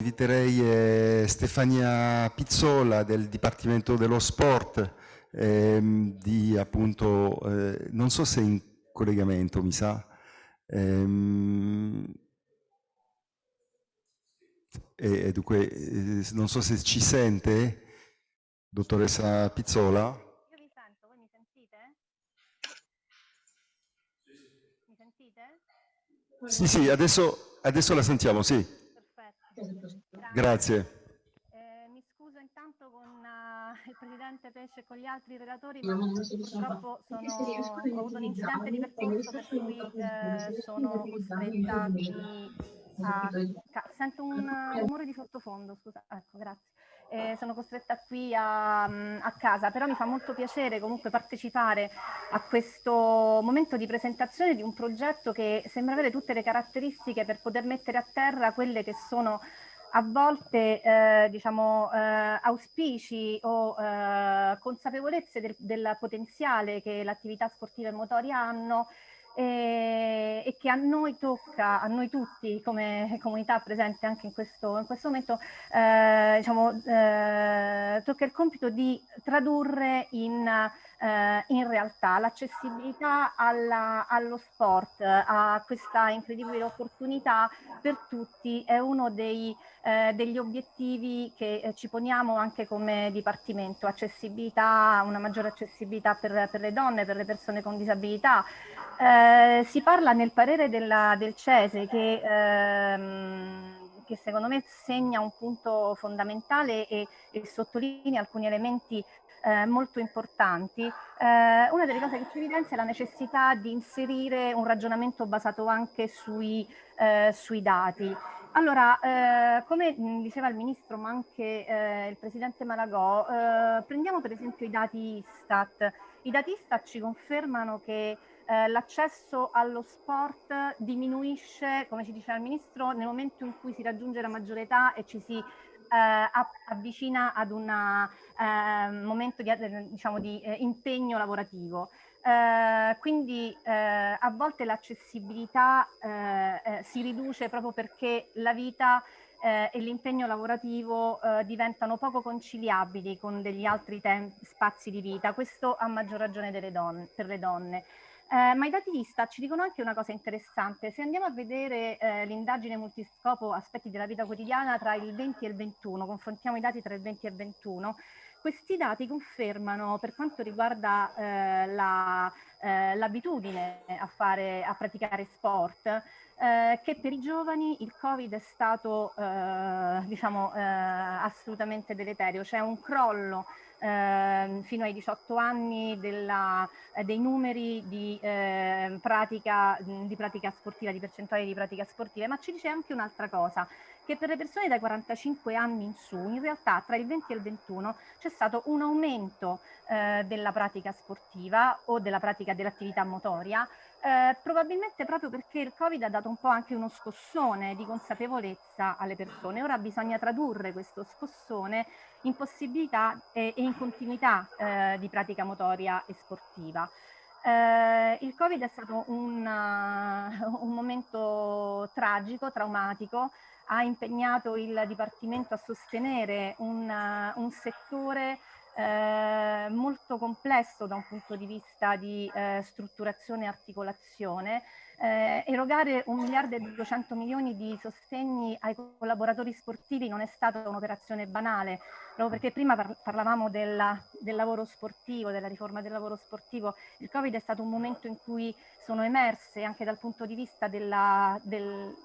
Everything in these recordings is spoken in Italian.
inviterei eh, Stefania Pizzola del Dipartimento dello Sport, ehm, di appunto, eh, non so se in collegamento mi sa, ehm, e, dunque eh, non so se ci sente, dottoressa Pizzola. Io vi sento, voi mi sentite? Mi sentite? Sì, sì, adesso, adesso la sentiamo, sì. Grazie. Eh, mi scuso intanto con uh, il Presidente Pesce e con gli altri relatori, ma purtroppo sono, ho avuto un incidente di percorso per cui eh, sono costretta a... Sento un rumore di sottofondo, scusa, ecco, grazie. Eh, sono costretta qui a, a, casa, però mi fa molto piacere comunque partecipare a questo momento di presentazione di un progetto che sembra avere tutte le caratteristiche per poter mettere a terra quelle che sono a volte eh, diciamo, eh, auspici o eh, consapevolezze del, del, potenziale che l'attività sportiva e motoria hanno e, e, che a noi tocca, a noi tutti come comunità presente anche in questo, in questo momento, eh, diciamo, eh, tocca il compito di tradurre in, eh, in realtà l'accessibilità allo sport, a questa incredibile opportunità per tutti è uno dei eh, degli obiettivi che eh, ci poniamo anche come Dipartimento, accessibilità, una maggiore accessibilità per, per le donne, per le persone con disabilità. Eh, si parla nel parere della, del CESE che, ehm, che, secondo me segna un punto fondamentale e, e sottolinea alcuni elementi eh, molto importanti. Eh, una delle cose che ci evidenzia è la necessità di inserire un ragionamento basato anche sui, eh, sui dati. Allora, eh, come diceva il Ministro, ma anche eh, il Presidente Malagò, eh, prendiamo per esempio i dati Istat. I dati Istat ci confermano che eh, l'accesso allo sport diminuisce, come ci diceva il Ministro, nel momento in cui si raggiunge la maggiore età e ci si eh, avvicina ad un eh, momento di, diciamo, di impegno lavorativo. Eh, quindi eh, a volte l'accessibilità eh, eh si riduce proprio perché la vita eh, e l'impegno lavorativo eh, diventano poco conciliabili con degli altri spazi di vita, questo a maggior ragione donne, per le donne. Ma i dati Istat ci dicono anche una cosa interessante, se andiamo a vedere l'indagine multiscopo aspetti della vita quotidiana tra il 20 e il 21, confrontiamo i dati tra il 20 e il 21, questi dati confermano per quanto riguarda eh, l'abitudine la, eh, a, a praticare sport, eh, che per i giovani il Covid è stato eh, diciamo, eh, assolutamente deleterio. C'è un crollo eh, fino ai 18 anni della, eh, dei numeri di, eh, pratica, di pratica sportiva, di percentuali di pratica sportiva, ma ci dice anche un'altra cosa, che per le persone dai 45 anni in su, in realtà tra il 20 e il 21 c'è stato un aumento eh, della pratica sportiva o della pratica dell'attività motoria, eh, probabilmente proprio perché il Covid ha dato un po' anche uno scossone di consapevolezza alle persone. Ora bisogna tradurre questo scossone in possibilità e, e in continuità eh, di pratica motoria e sportiva. Eh, il Covid è stato un, uh, un, momento tragico, traumatico, ha impegnato il Dipartimento a sostenere un, uh, un settore eh, molto complesso da un punto di vista di eh, strutturazione e articolazione, eh, erogare un miliardo e 200 milioni di sostegni ai collaboratori sportivi non è stata un'operazione banale, proprio perché prima par parlavamo della, del lavoro sportivo, della riforma del lavoro sportivo, il Covid è stato un momento in cui sono emerse anche dal punto di vista dell'attore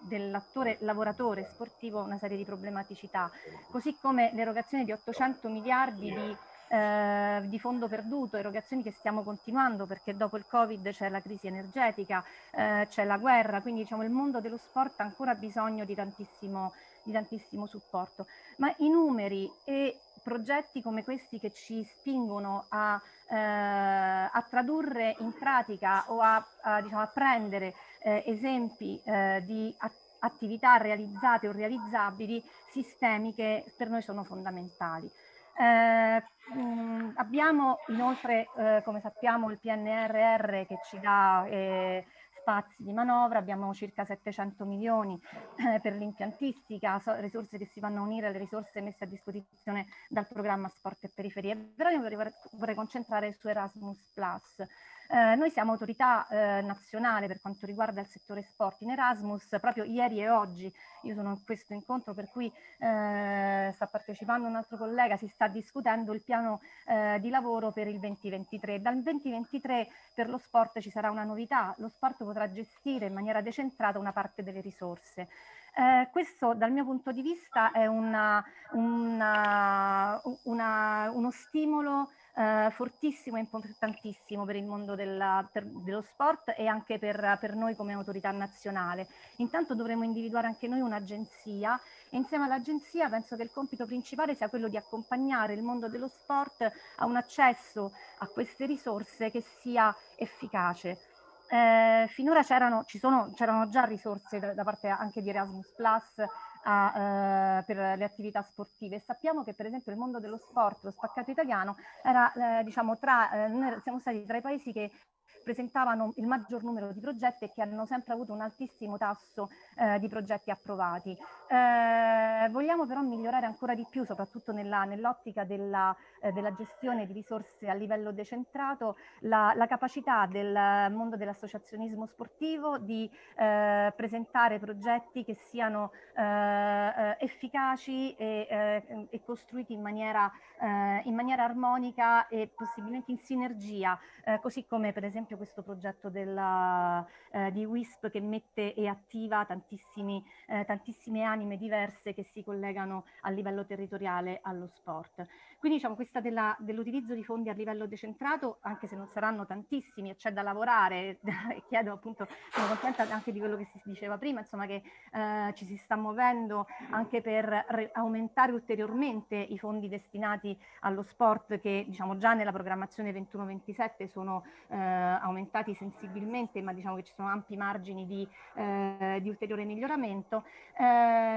del, lavoratore sportivo una serie di problematicità, così come l'erogazione di 800 miliardi di eh, di fondo perduto, erogazioni che stiamo continuando perché dopo il Covid c'è la crisi energetica, eh, c'è la guerra, quindi diciamo il mondo dello sport ha ancora bisogno di tantissimo, di tantissimo supporto. Ma i numeri e progetti come questi che ci spingono a, eh, a tradurre in pratica o a, a, diciamo, a prendere eh, esempi eh, di attività realizzate o realizzabili sistemiche per noi sono fondamentali. Eh, abbiamo inoltre, eh, come sappiamo, il PNRR che ci dà eh, spazi di manovra, abbiamo circa 700 milioni eh, per l'impiantistica, so, risorse che si vanno a unire alle risorse messe a disposizione dal programma Sport e Periferie. Però io vorrei, vorrei concentrare su Erasmus. Eh, noi siamo autorità eh, nazionale per quanto riguarda il settore sport in Erasmus, proprio ieri e oggi io sono in questo incontro per cui eh, sta partecipando un altro collega, si sta discutendo il piano eh, di lavoro per il 2023. Dal 2023 per lo sport ci sarà una novità, lo sport potrà gestire in maniera decentrata una parte delle risorse. Eh, questo dal mio punto di vista è una, una, una, uno stimolo eh, fortissimo e importantissimo per il mondo della, per, dello sport e anche per, per noi come autorità nazionale. Intanto dovremo individuare anche noi un'agenzia e insieme all'agenzia penso che il compito principale sia quello di accompagnare il mondo dello sport a un accesso a queste risorse che sia efficace. Eh, finora c'erano, già risorse da, da, parte anche di Erasmus Plus a, eh, per le attività sportive. Sappiamo che per esempio il mondo dello sport, lo spaccato italiano, era eh, diciamo tra, eh, noi siamo stati tra i paesi che presentavano il maggior numero di progetti e che hanno sempre avuto un altissimo tasso eh, di progetti approvati. Eh, vogliamo però migliorare ancora di più, soprattutto nell'ottica nell della, eh, della, gestione di risorse a livello decentrato, la, la capacità del mondo dell'associazionismo sportivo di eh, presentare progetti che siano eh, eh, efficaci e, e, costruiti in maniera, in maniera, armonica e possibilmente in sinergia, così come per esempio questo progetto della, eh, di WISP che mette e attiva tantissimi, eh, tantissime anime diverse che si collegano a livello territoriale allo sport. Quindi diciamo questa dell'utilizzo di fondi a livello decentrato, anche se non saranno tantissimi e c'è da lavorare, e chiedo appunto, sono contenta anche di quello che si diceva prima, insomma che eh, ci si sta muovendo anche per aumentare ulteriormente i fondi destinati allo sport che diciamo già nella programmazione 21-27 sono eh, aumentati sensibilmente, ma diciamo che ci sono ampi margini di, eh, di ulteriore miglioramento. Eh,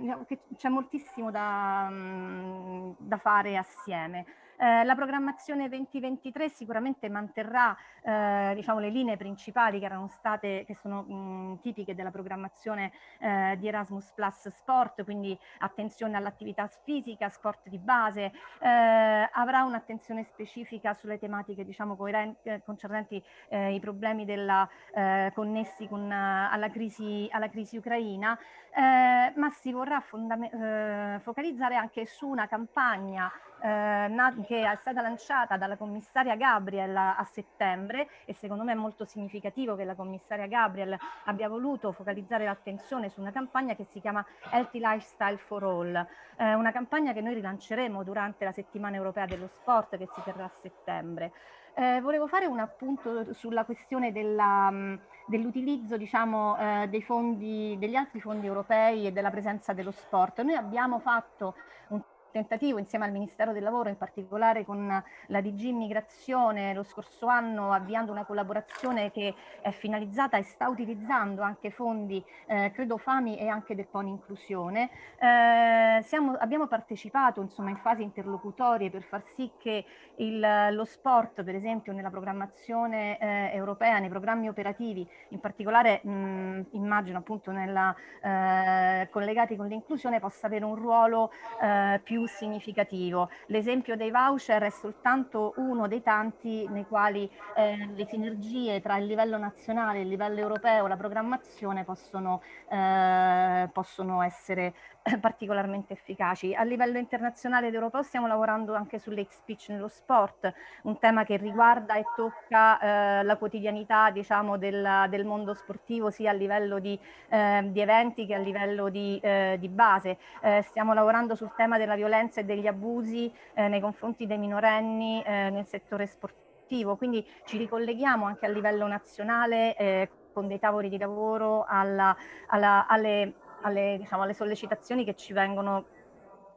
diciamo c'è moltissimo da, mm, da fare assieme. Eh, la programmazione 2023 sicuramente manterrà eh, diciamo, le linee principali che erano state, che sono mh, tipiche della programmazione eh, di Erasmus Plus Sport, quindi attenzione all'attività fisica, sport di base, eh, avrà un'attenzione specifica sulle tematiche diciamo, eh, concernenti eh, i problemi della, connessi con, alla, crisi, alla crisi ucraina, ma si vorrà focalizzare anche su una campagna eh, che è stata lanciata dalla commissaria Gabriel a, settembre e secondo me è molto significativo che la commissaria Gabriel abbia voluto focalizzare l'attenzione su una campagna che si chiama Healthy Lifestyle for All, eh, una campagna che noi rilanceremo durante la settimana europea dello sport che si terrà a settembre. Eh, volevo fare un appunto sulla questione dell'utilizzo diciamo, eh, dei fondi, degli altri fondi europei e della presenza dello sport. Noi abbiamo fatto un tentativo insieme al Ministero del Lavoro, in particolare con la DG Immigrazione lo scorso anno avviando una collaborazione che è finalizzata e sta utilizzando anche fondi, eh, credo FAMI e anche del PON Inclusione. Eh, siamo, abbiamo partecipato insomma in fasi interlocutorie per far sì che il, lo sport, per esempio nella programmazione eh, europea, nei programmi operativi, in particolare mh, immagino appunto nella, eh, collegati con l'inclusione, possa avere un ruolo eh, più più significativo. L'esempio dei voucher è soltanto uno dei tanti nei quali eh, le sinergie tra il livello nazionale il livello europeo, la programmazione possono, eh, possono essere particolarmente efficaci. A livello internazionale ed europeo stiamo lavorando anche sull'hate speech nello sport, un tema che riguarda e tocca eh, la quotidianità diciamo, del, del, mondo sportivo sia a livello di, eh, di eventi che a livello di, eh, di base. Eh, stiamo lavorando sul tema della violenza e degli abusi eh, nei confronti dei minorenni eh, nel settore sportivo, quindi ci ricolleghiamo anche a livello nazionale con dei tavoli di lavoro alla, alla, alle alle, diciamo, alle sollecitazioni che ci vengono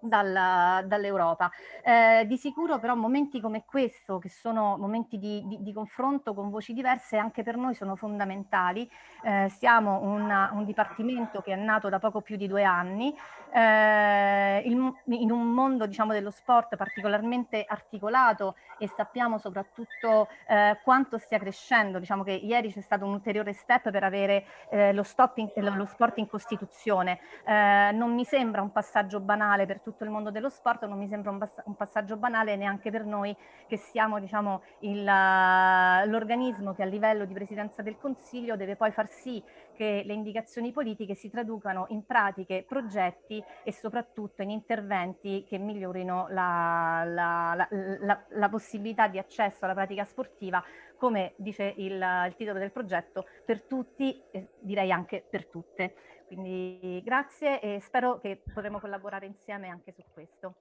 dall'Europa. Eh, di sicuro però momenti come questo, che sono momenti di, di, di, confronto con voci diverse, anche per noi sono fondamentali. Eh, siamo una, un dipartimento che è nato da poco più di due anni, eh, il, in un mondo diciamo, dello sport particolarmente articolato e sappiamo soprattutto eh, quanto stia crescendo. Diciamo che ieri c'è stato un ulteriore step per avere eh, lo, in, lo, sport in Costituzione. Eh, non mi sembra un passaggio banale per tutto il mondo dello sport, non mi sembra un, un passaggio banale neanche per noi che siamo diciamo, l'organismo che a livello di Presidenza del Consiglio deve poi far sì che le indicazioni politiche si traducano in pratiche, progetti e soprattutto in interventi che migliorino la, la, la, la possibilità di accesso alla pratica sportiva, come dice il, il titolo del progetto, per tutti e direi anche per tutte. Quindi grazie e spero che potremo collaborare insieme anche su questo.